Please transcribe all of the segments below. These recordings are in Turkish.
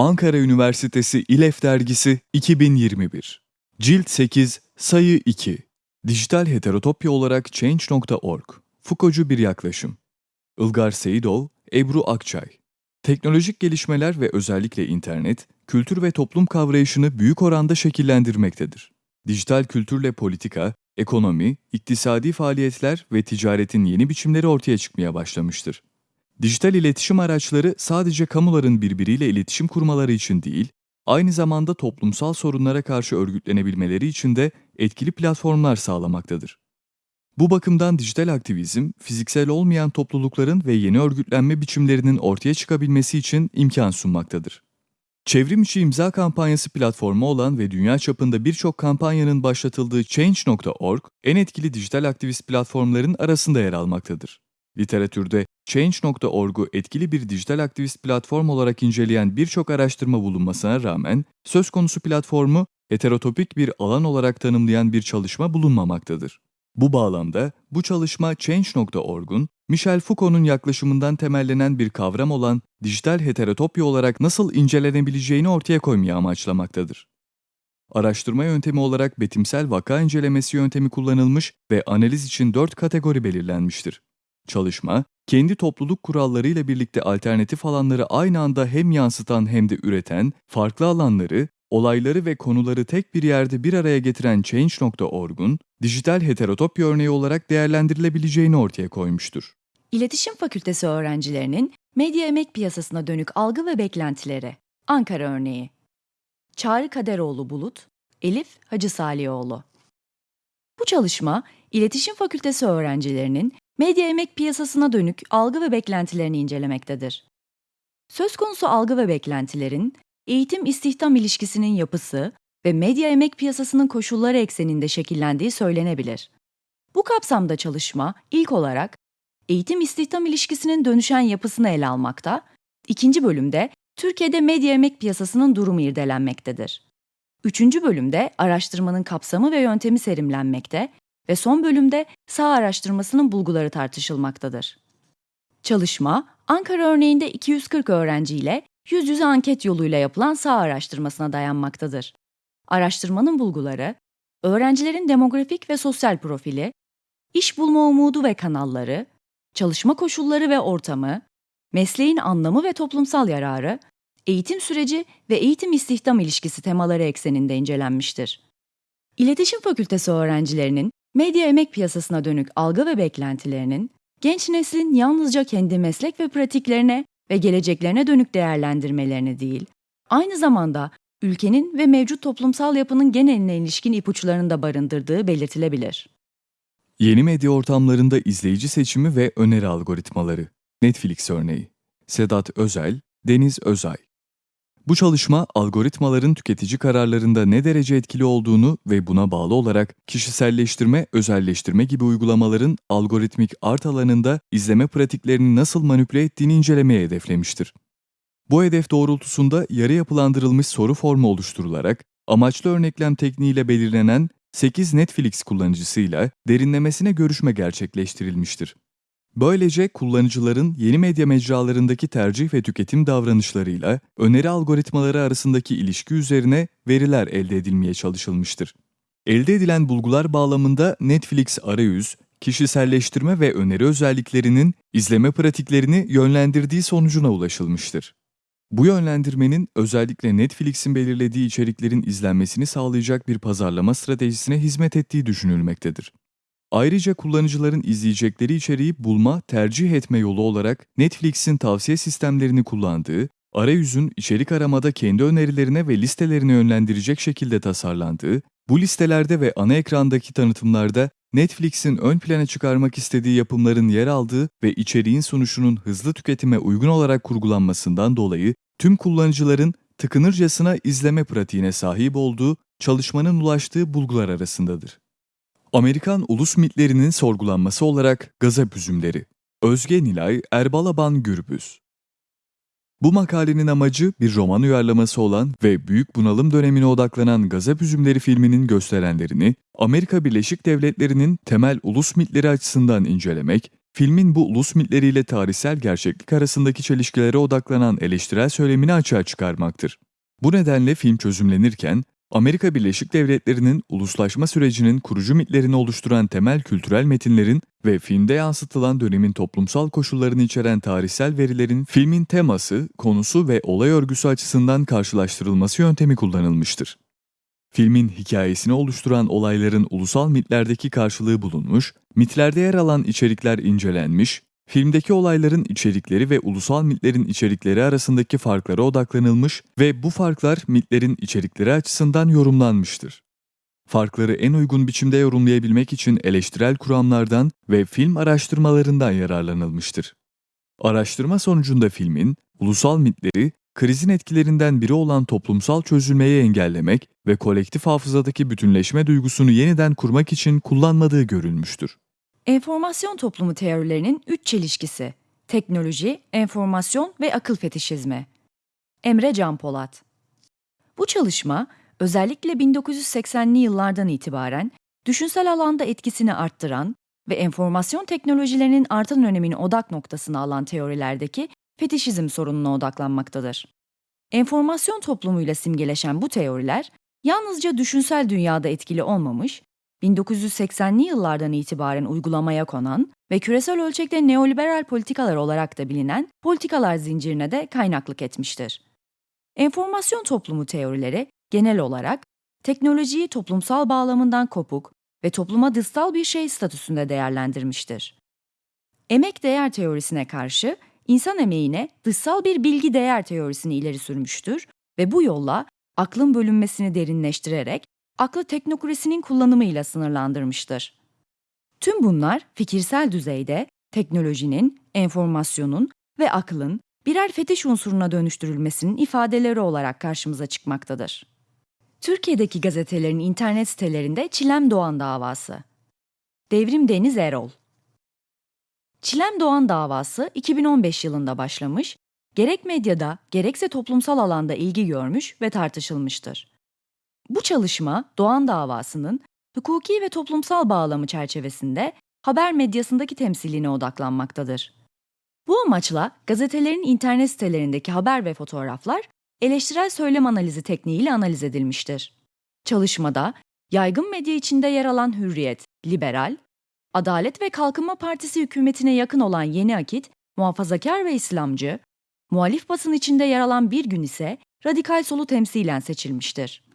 Ankara Üniversitesi İLEF Dergisi 2021 Cilt 8 Sayı 2 Dijital heterotopya olarak Change.org Foucault'cu bir yaklaşım. Ilgar Seyidov, Ebru Akçay. Teknolojik gelişmeler ve özellikle internet, kültür ve toplum kavrayışını büyük oranda şekillendirmektedir. Dijital kültürle politika, ekonomi, iktisadi faaliyetler ve ticaretin yeni biçimleri ortaya çıkmaya başlamıştır. Dijital iletişim araçları sadece kamuların birbiriyle iletişim kurmaları için değil, aynı zamanda toplumsal sorunlara karşı örgütlenebilmeleri için de etkili platformlar sağlamaktadır. Bu bakımdan dijital aktivizm, fiziksel olmayan toplulukların ve yeni örgütlenme biçimlerinin ortaya çıkabilmesi için imkan sunmaktadır. Çevrim içi imza kampanyası platformu olan ve dünya çapında birçok kampanyanın başlatıldığı Change.org, en etkili dijital aktivist platformların arasında yer almaktadır. Literatürde Change.org'u etkili bir dijital aktivist platform olarak inceleyen birçok araştırma bulunmasına rağmen, söz konusu platformu heterotopik bir alan olarak tanımlayan bir çalışma bulunmamaktadır. Bu bağlamda bu çalışma Change.org'un Michel Foucault'un yaklaşımından temellenen bir kavram olan dijital heterotopya olarak nasıl incelenebileceğini ortaya koymaya amaçlamaktadır. Araştırma yöntemi olarak betimsel vaka incelemesi yöntemi kullanılmış ve analiz için dört kategori belirlenmiştir. Çalışma, kendi topluluk kurallarıyla birlikte alternatif alanları aynı anda hem yansıtan hem de üreten, farklı alanları, olayları ve konuları tek bir yerde bir araya getiren Change.org'un dijital heterotopya örneği olarak değerlendirilebileceğini ortaya koymuştur. İletişim Fakültesi öğrencilerinin medya emek piyasasına dönük algı ve beklentileri. Ankara örneği. Çağrı Kaderoğlu Bulut, Elif Hacı Salihoğlu. Bu çalışma, İletişim Fakültesi öğrencilerinin medya emek piyasasına dönük algı ve beklentilerini incelemektedir. Söz konusu algı ve beklentilerin eğitim-istihdam ilişkisinin yapısı ve medya emek piyasasının koşulları ekseninde şekillendiği söylenebilir. Bu kapsamda çalışma ilk olarak eğitim-istihdam ilişkisinin dönüşen yapısını ele almakta, ikinci bölümde Türkiye'de medya emek piyasasının durumu irdelenmektedir. Üçüncü bölümde araştırmanın kapsamı ve yöntemi serimlenmekte ve son bölümde sağ araştırmasının bulguları tartışılmaktadır. Çalışma, Ankara örneğinde 240 öğrenciyle yüz yüze anket yoluyla yapılan sağ araştırmasına dayanmaktadır. Araştırmanın bulguları, öğrencilerin demografik ve sosyal profili, iş bulma umudu ve kanalları, çalışma koşulları ve ortamı, mesleğin anlamı ve toplumsal yararı, eğitim süreci ve eğitim istihdam ilişkisi temaları ekseninde incelenmiştir. İletişim Fakültesi öğrencilerinin medya emek piyasasına dönük algı ve beklentilerinin, genç neslin yalnızca kendi meslek ve pratiklerine ve geleceklerine dönük değerlendirmelerini değil, aynı zamanda ülkenin ve mevcut toplumsal yapının geneline ilişkin ipuçlarını da barındırdığı belirtilebilir. Yeni medya ortamlarında izleyici seçimi ve öneri algoritmaları. Netflix örneği. Sedat Özel, Deniz Özay. Bu çalışma algoritmaların tüketici kararlarında ne derece etkili olduğunu ve buna bağlı olarak kişiselleştirme, özelleştirme gibi uygulamaların algoritmik art alanında izleme pratiklerini nasıl manipüle ettiğini incelemeye hedeflemiştir. Bu hedef doğrultusunda yarı yapılandırılmış soru formu oluşturularak amaçlı örneklem tekniğiyle belirlenen 8 Netflix kullanıcısıyla derinlemesine görüşme gerçekleştirilmiştir. Böylece kullanıcıların yeni medya mecralarındaki tercih ve tüketim davranışlarıyla öneri algoritmaları arasındaki ilişki üzerine veriler elde edilmeye çalışılmıştır. Elde edilen bulgular bağlamında Netflix arayüz, kişiselleştirme ve öneri özelliklerinin izleme pratiklerini yönlendirdiği sonucuna ulaşılmıştır. Bu yönlendirmenin özellikle Netflix'in belirlediği içeriklerin izlenmesini sağlayacak bir pazarlama stratejisine hizmet ettiği düşünülmektedir. Ayrıca kullanıcıların izleyecekleri içeriği bulma, tercih etme yolu olarak Netflix'in tavsiye sistemlerini kullandığı, arayüzün içerik aramada kendi önerilerine ve listelerine yönlendirecek şekilde tasarlandığı, bu listelerde ve ana ekrandaki tanıtımlarda Netflix'in ön plana çıkarmak istediği yapımların yer aldığı ve içeriğin sunuşunun hızlı tüketime uygun olarak kurgulanmasından dolayı tüm kullanıcıların tıkınırcasına izleme pratiğine sahip olduğu çalışmanın ulaştığı bulgular arasındadır. Amerikan ulus mitlerinin sorgulanması olarak Gazap üzümleri. Özge Nilay Erbalaban Gürbüz bu makalenin amacı bir roman uyarlaması olan ve Büyük Bunalım dönemine odaklanan Gazap Üzümleri filminin gösterenlerini Amerika Birleşik Devletleri'nin temel ulus mitleri açısından incelemek, filmin bu ulus mitleriyle tarihsel gerçeklik arasındaki çelişkilere odaklanan eleştirel söylemini açığa çıkarmaktır. Bu nedenle film çözümlenirken, Amerika Birleşik Devletleri'nin uluslaşma sürecinin kurucu mitlerini oluşturan temel kültürel metinlerin ve filmde yansıtılan dönemin toplumsal koşullarını içeren tarihsel verilerin filmin teması, konusu ve olay örgüsü açısından karşılaştırılması yöntemi kullanılmıştır. Filmin hikayesini oluşturan olayların ulusal mitlerdeki karşılığı bulunmuş, mitlerde yer alan içerikler incelenmiş, filmdeki olayların içerikleri ve ulusal mitlerin içerikleri arasındaki farklara odaklanılmış ve bu farklar mitlerin içerikleri açısından yorumlanmıştır. Farkları en uygun biçimde yorumlayabilmek için eleştirel kuramlardan ve film araştırmalarından yararlanılmıştır. Araştırma sonucunda filmin, ulusal mitleri, krizin etkilerinden biri olan toplumsal çözülmeyi engellemek ve kolektif hafızadaki bütünleşme duygusunu yeniden kurmak için kullanmadığı görülmüştür. Enformasyon toplumu teorilerinin üç çelişkisi. Teknoloji, enformasyon ve akıl fetişizmi. Emre Can Polat Bu çalışma özellikle 1980'li yıllardan itibaren düşünsel alanda etkisini arttıran ve enformasyon teknolojilerinin artan önemini odak noktasına alan teorilerdeki fetişizm sorununa odaklanmaktadır. Enformasyon toplumuyla simgeleşen bu teoriler yalnızca düşünsel dünyada etkili olmamış, 1980'li yıllardan itibaren uygulamaya konan ve küresel ölçekte neoliberal politikalar olarak da bilinen politikalar zincirine de kaynaklık etmiştir. Enformasyon toplumu teorileri genel olarak teknolojiyi toplumsal bağlamından kopuk ve topluma dışsal bir şey statüsünde değerlendirmiştir. Emek değer teorisine karşı insan emeğine dışsal bir bilgi değer teorisini ileri sürmüştür ve bu yolla aklın bölünmesini derinleştirerek aklı teknokrasinin kullanımıyla sınırlandırmıştır. Tüm bunlar fikirsel düzeyde teknolojinin, enformasyonun ve aklın birer fetiş unsuruna dönüştürülmesinin ifadeleri olarak karşımıza çıkmaktadır. Türkiye'deki gazetelerin internet sitelerinde Çilem Doğan davası. Devrim Deniz Erol Çilem Doğan davası 2015 yılında başlamış, gerek medyada gerekse toplumsal alanda ilgi görmüş ve tartışılmıştır. Bu çalışma Doğan davasının hukuki ve toplumsal bağlamı çerçevesinde haber medyasındaki temsiline odaklanmaktadır. Bu amaçla gazetelerin internet sitelerindeki haber ve fotoğraflar eleştirel söylem analizi tekniğiyle analiz edilmiştir. Çalışmada yaygın medya içinde yer alan Hürriyet, Liberal, Adalet ve Kalkınma Partisi hükümetine yakın olan Yeni Akit, muhafazakar ve İslamcı, muhalif basın içinde yer alan Bir Gün ise radikal solu temsilen seçilmiştir.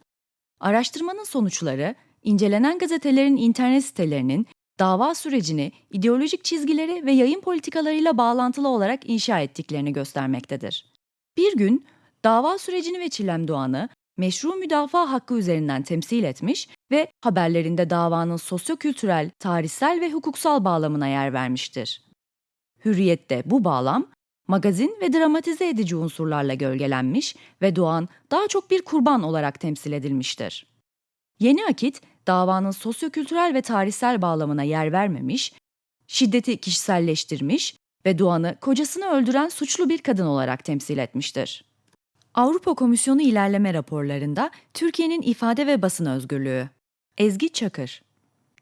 Araştırmanın sonuçları, incelenen gazetelerin internet sitelerinin dava sürecini ideolojik çizgileri ve yayın politikalarıyla bağlantılı olarak inşa ettiklerini göstermektedir. Bir gün dava sürecini ve Çilem Doğan'ı meşru müdafaa hakkı üzerinden temsil etmiş ve haberlerinde davanın sosyokültürel, tarihsel ve hukuksal bağlamına yer vermiştir. Hürriyette bu bağlam, magazin ve dramatize edici unsurlarla gölgelenmiş ve Doğan daha çok bir kurban olarak temsil edilmiştir. Yeni Akit, davanın sosyokültürel ve tarihsel bağlamına yer vermemiş, şiddeti kişiselleştirmiş ve Doğan'ı kocasını öldüren suçlu bir kadın olarak temsil etmiştir. Avrupa Komisyonu ilerleme raporlarında Türkiye'nin ifade ve basın özgürlüğü. Ezgi Çakır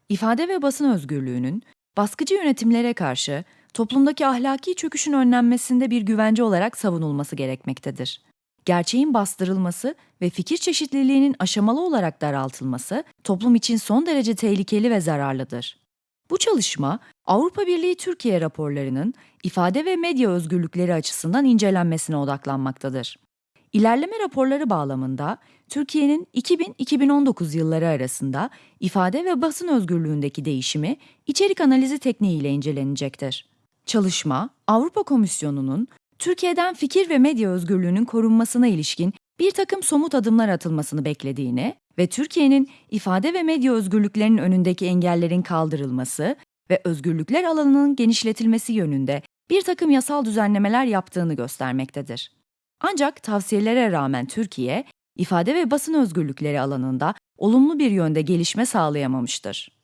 İfade ve basın özgürlüğünün baskıcı yönetimlere karşı toplumdaki ahlaki çöküşün önlenmesinde bir güvence olarak savunulması gerekmektedir. Gerçeğin bastırılması ve fikir çeşitliliğinin aşamalı olarak daraltılması toplum için son derece tehlikeli ve zararlıdır. Bu çalışma Avrupa Birliği Türkiye raporlarının ifade ve medya özgürlükleri açısından incelenmesine odaklanmaktadır. İlerleme raporları bağlamında Türkiye'nin 2000-2019 yılları arasında ifade ve basın özgürlüğündeki değişimi içerik analizi tekniğiyle incelenecektir. Çalışma, Avrupa Komisyonu'nun Türkiye'den fikir ve medya özgürlüğünün korunmasına ilişkin bir takım somut adımlar atılmasını beklediğini ve Türkiye'nin ifade ve medya özgürlüklerinin önündeki engellerin kaldırılması ve özgürlükler alanının genişletilmesi yönünde bir takım yasal düzenlemeler yaptığını göstermektedir. Ancak tavsiyelere rağmen Türkiye, ifade ve basın özgürlükleri alanında olumlu bir yönde gelişme sağlayamamıştır.